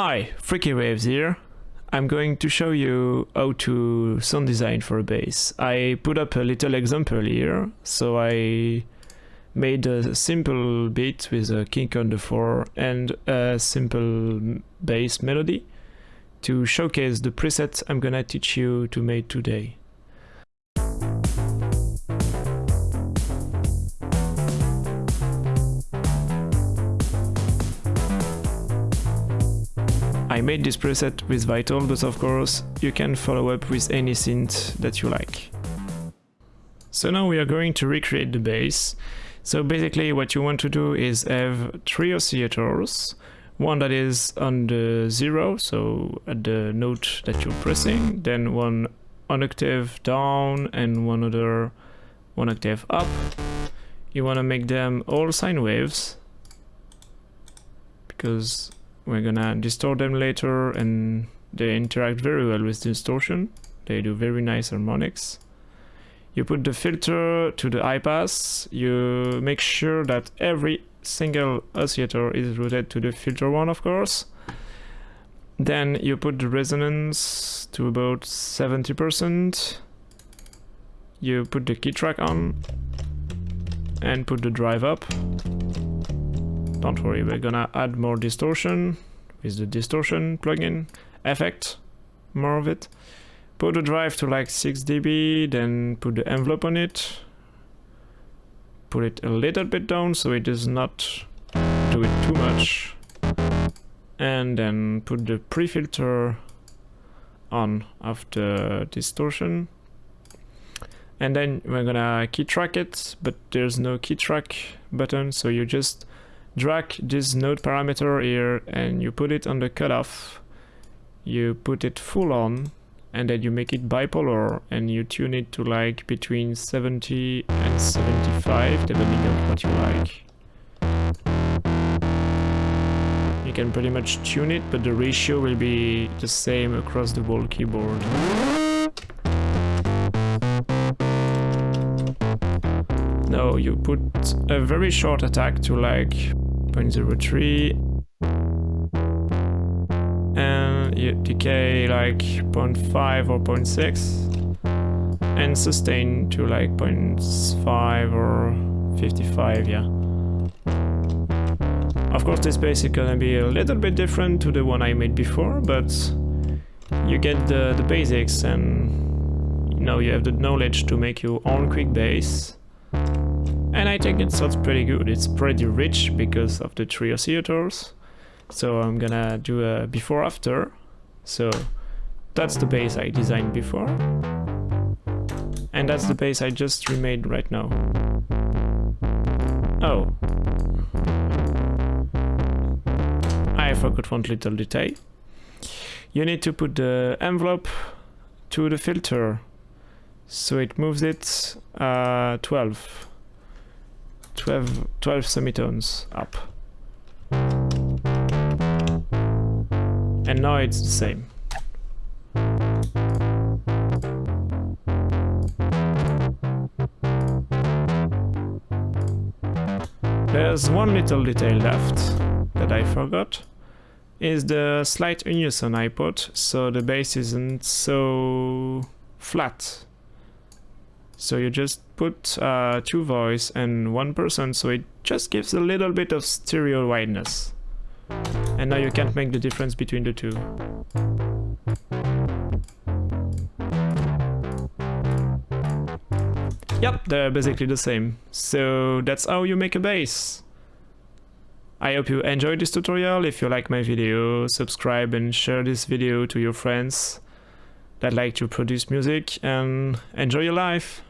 Hi, Freaky Waves here. I'm going to show you how to sound design for a bass. I put up a little example here, so I made a simple beat with a kick on the floor and a simple bass melody to showcase the presets I'm gonna teach you to make today. I made this preset with Vital, but of course you can follow up with any synth that you like. So now we are going to recreate the bass. So basically what you want to do is have three oscillators, one that is on the zero, so at the note that you're pressing, then one one octave down and one other one octave up. You want to make them all sine waves because we're gonna distort them later and they interact very well with distortion. They do very nice harmonics. You put the filter to the high pass. You make sure that every single oscillator is routed to the filter one, of course. Then you put the resonance to about 70%. You put the key track on and put the drive up. Don't worry, we're gonna add more distortion with the distortion plugin effect, more of it. Put the drive to like 6 dB, then put the envelope on it. Put it a little bit down so it does not do it too much. And then put the pre-filter on after distortion. And then we're gonna key track it, but there's no key track button, so you just drag this node parameter here and you put it on the cutoff. You put it full on and then you make it bipolar and you tune it to like between 70 and 75 depending on what you like. You can pretty much tune it but the ratio will be the same across the whole keyboard now you put a very short attack to like 0.03 and you decay like 0.5 or 0.6 and sustain to like 0.5 or 55 yeah. Of course this bass is gonna be a little bit different to the one I made before but you get the, the basics and you know you have the knowledge to make your own quick bass and I think it sounds pretty good. It's pretty rich because of the three oscillators. So I'm gonna do a before after. So that's the bass I designed before. And that's the bass I just remade right now. Oh. I forgot one little detail. You need to put the envelope to the filter. So it moves it uh, 12 12, 12 semitones up. And now it's the same. There's one little detail left that I forgot is the slight unison I put so the bass isn't so flat so you just put uh, two voice and one person, so it just gives a little bit of stereo wideness. And now you can't make the difference between the two. Yep, they're basically the same. So that's how you make a bass. I hope you enjoyed this tutorial. If you like my video, subscribe and share this video to your friends that like to produce music and enjoy your life.